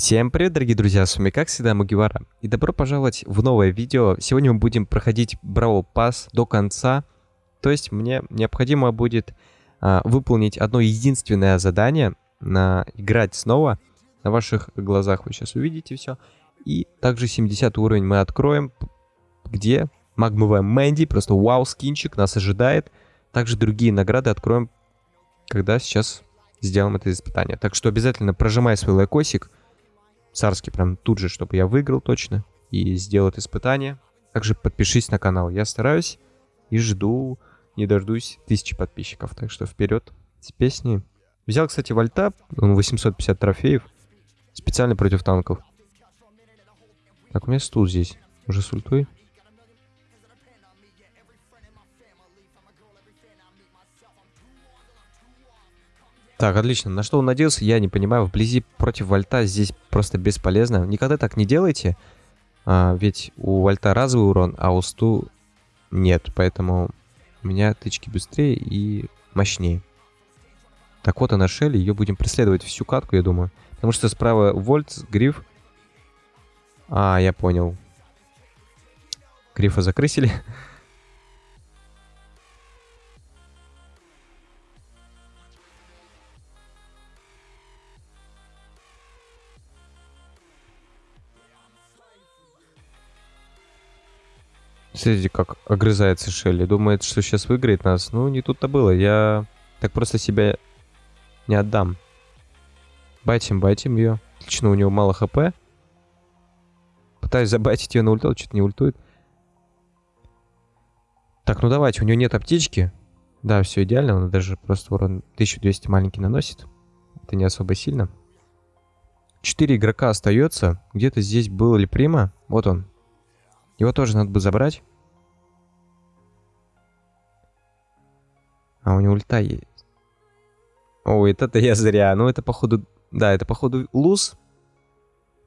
Всем привет, дорогие друзья, с вами как всегда Мугивара. И добро пожаловать в новое видео. Сегодня мы будем проходить Браво Пас до конца. То есть мне необходимо будет а, выполнить одно единственное задание, на играть снова. На ваших глазах вы сейчас увидите все. И также 70 уровень мы откроем, где магмовая Мэнди, просто вау, скинчик нас ожидает. Также другие награды откроем, когда сейчас сделаем это испытание. Так что обязательно прожимай свой лайкосик, царский прям тут же, чтобы я выиграл точно и сделал испытание. Также подпишись на канал. Я стараюсь и жду, не дождусь тысячи подписчиков. Так что вперед с песней. Взял, кстати, вольта, он 850 трофеев, специально против танков. Так, у меня стул здесь. Уже с ультой. Так, отлично. На что он надеялся, я не понимаю. Вблизи против вольта здесь просто бесполезно. Никогда так не делайте. А, ведь у вольта разовый урон, а у сту нет. Поэтому у меня тычки быстрее и мощнее. Так вот она Шелли. Ее будем преследовать всю катку, я думаю. Потому что справа вольт, гриф. А, я понял. Грифа закрысили. Смотрите, как огрызается Шелли. Думает, что сейчас выиграет нас. Ну, не тут-то было. Я так просто себя не отдам. Байтим, байтим ее. Отлично, у него мало хп. Пытаюсь забайтить ее на ульту, что-то не ультует. Так, ну давайте, у него нет аптечки. Да, все идеально, он даже просто урон 1200 маленький наносит. Это не особо сильно. Четыре игрока остается. Где-то здесь был ли Прима. Вот он. Его тоже надо бы забрать. А у него ульта есть. Ой, это я зря. Ну, это походу... Да, это походу луз.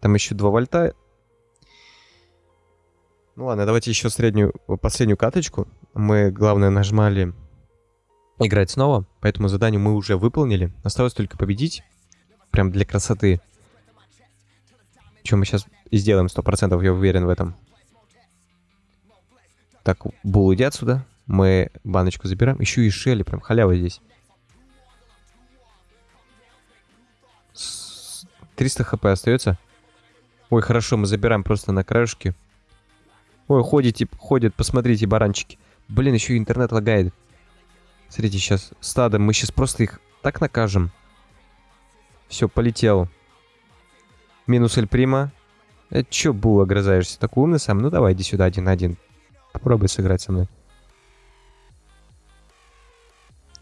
Там еще 2 вольта. Ну ладно, давайте еще среднюю, последнюю каточку. Мы, главное, нажимали играть снова. Поэтому задание мы уже выполнили. Осталось только победить. Прям для красоты. Чем мы сейчас сделаем 100%, я уверен в этом. Так, Бул, иди отсюда. Мы баночку забираем. Еще и Шелли, прям халява здесь. 300 хп остается. Ой, хорошо, мы забираем просто на краешке. Ой, ходите, ходят, посмотрите, баранчики. Блин, еще и интернет лагает. Смотрите, сейчас стадо, мы сейчас просто их так накажем. Все, полетел. Минус Эль Прима. Это че, Бул, огрызаешься? Такой умный сам? Ну давай, иди сюда один на один. Попробуй сыграть со мной.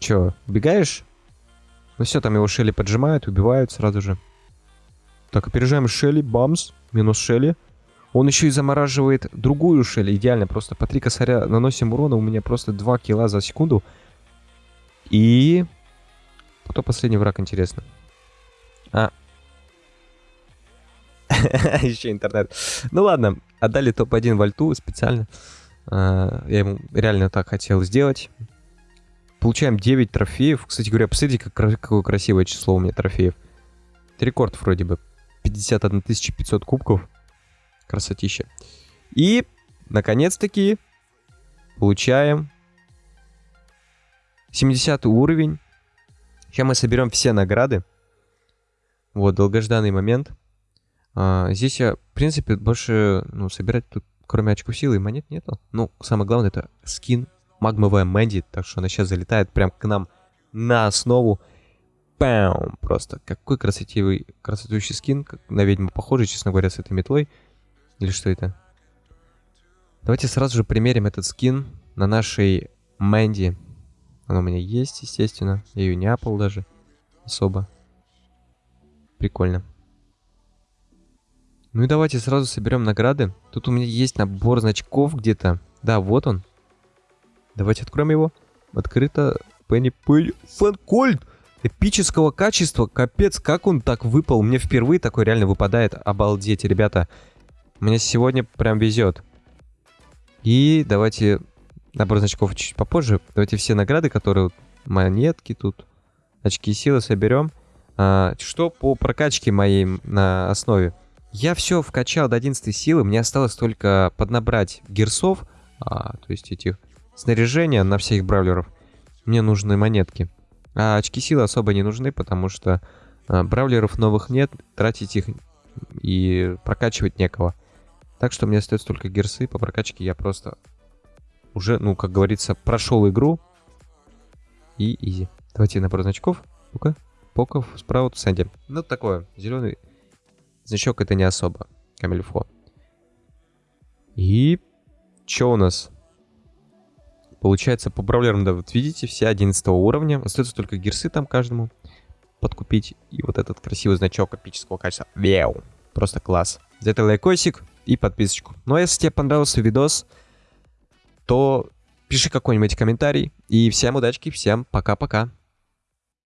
Че, убегаешь? Ну все, там его Шелли поджимают, убивают сразу же. Так, опережаем Шелли, бамс, минус Шелли. Он еще и замораживает другую Шелли, идеально, просто по три косаря наносим урона, у меня просто 2 килла за секунду. И... Кто последний враг, интересно? А. Еще интернет. Ну ладно, отдали топ-1 вольту специально. А, я ему реально так хотел сделать. Получаем 9 трофеев. Кстати говоря, посмотрите, как, какое красивое число у меня трофеев. Это рекорд вроде бы. 51 500 кубков. Красотища. И, наконец-таки, получаем 70 уровень. Сейчас мы соберем все награды. Вот, долгожданный момент. А, здесь я, в принципе, больше, ну, собирать тут, кроме очков силы монет, нету. Ну, самое главное, это скин магмовая Мэнди, так что она сейчас залетает прям к нам на основу. Пам! Просто какой красотивый, красотущий скин, как на ведьму похожий, честно говоря, с этой метлой. Или что это? Давайте сразу же примерим этот скин на нашей Мэнди. Она у меня есть, естественно. Я ее не апал даже особо. Прикольно. Ну и давайте сразу соберем награды. Тут у меня есть набор значков где-то. Да, вот он. Давайте откроем его. Открыто. Пенни Пыль. Фэнкольд! Эпического качества. Капец, как он так выпал. Мне впервые такой реально выпадает. Обалдеть, ребята. Мне сегодня прям везет. И давайте набор значков чуть попозже. Давайте все награды, которые... Монетки тут. Очки силы соберем. А, что по прокачке моей на основе? Я все вкачал до 11 силы, мне осталось только поднабрать герсов, а, то есть этих снаряжения на всех бравлеров. Мне нужны монетки. А очки силы особо не нужны, потому что а, бравлеров новых нет, тратить их и прокачивать некого. Так что мне остается только герсы. По прокачке я просто уже, ну, как говорится, прошел игру. И изи. Давайте набор значков. Ну-ка. Поков, Спраут, Сэнди. Ну, такое. Зеленый значок это не особо. Камильфо. И... Что у нас? Получается, по бравлерам, да, вот видите, все 11 уровня. Остается только гирсы там каждому подкупить. И вот этот красивый значок эпического качества. Веу. Просто класс. За это лайкосик и подписочку. Ну а если тебе понравился видос, то пиши какой-нибудь комментарий. И всем удачки, всем пока-пока.